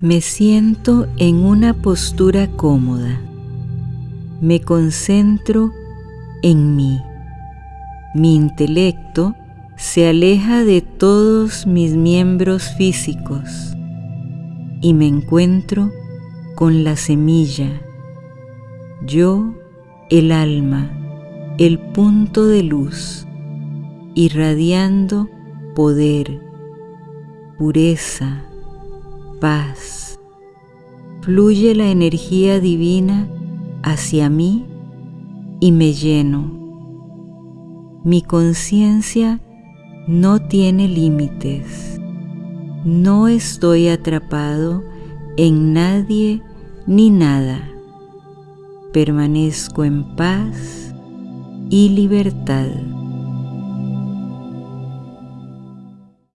Me siento en una postura cómoda. Me concentro en mí. Mi intelecto se aleja de todos mis miembros físicos y me encuentro con la semilla, yo, el alma, el punto de luz, irradiando poder, pureza, paz. Fluye la energía divina hacia mí y me lleno. Mi conciencia no tiene límites. No estoy atrapado en nadie ni nada. Permanezco en paz y libertad.